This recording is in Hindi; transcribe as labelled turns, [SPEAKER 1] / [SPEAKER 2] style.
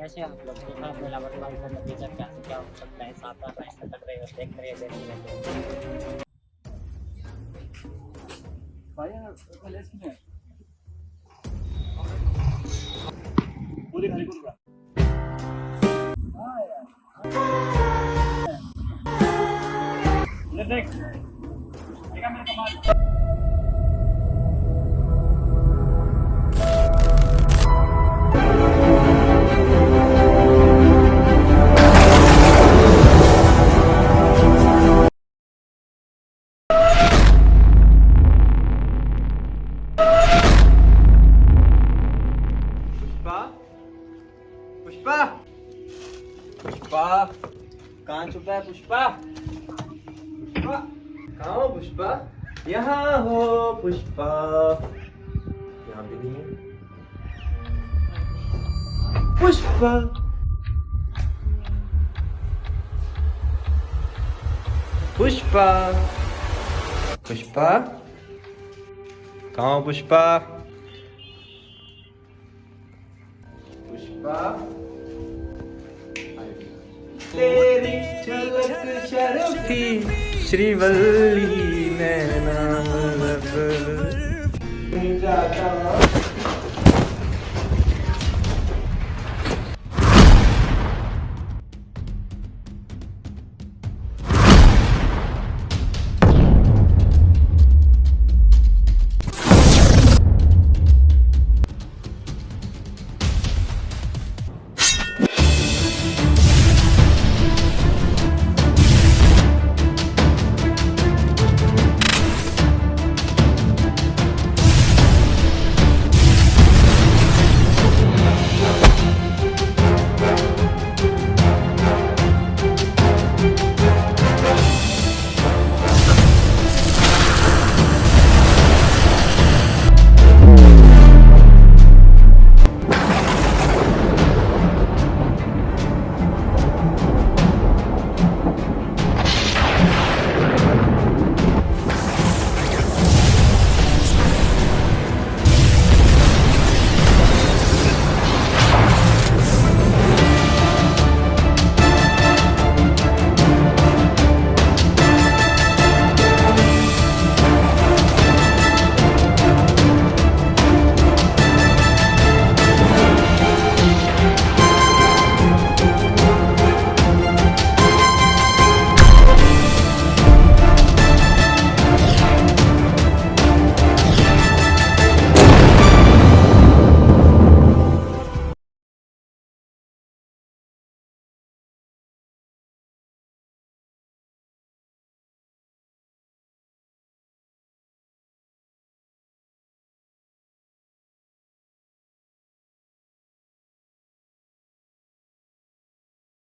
[SPEAKER 1] कैसे आप लोग देखा मेला वर्तमान का नतीजा क्या क्या हो सकता है, साथ साथ ऐसा कर रहे हो, देख रहे हो देखते रहते हो।
[SPEAKER 2] पूरी खाली करू देख, देखा। मेरे कमाल।
[SPEAKER 3] कहाँ छुपा है पुष्पा? कहाँ हो पुष्पा? यहाँ हो पुष्पा। यहाँ भी नहीं है। पुष्पा। पुष्पा। पुष्पा? कहाँ पुष्पा? पुष्पा? तेरी झलक शर्फी श्रीवल्ली मैं नाम लब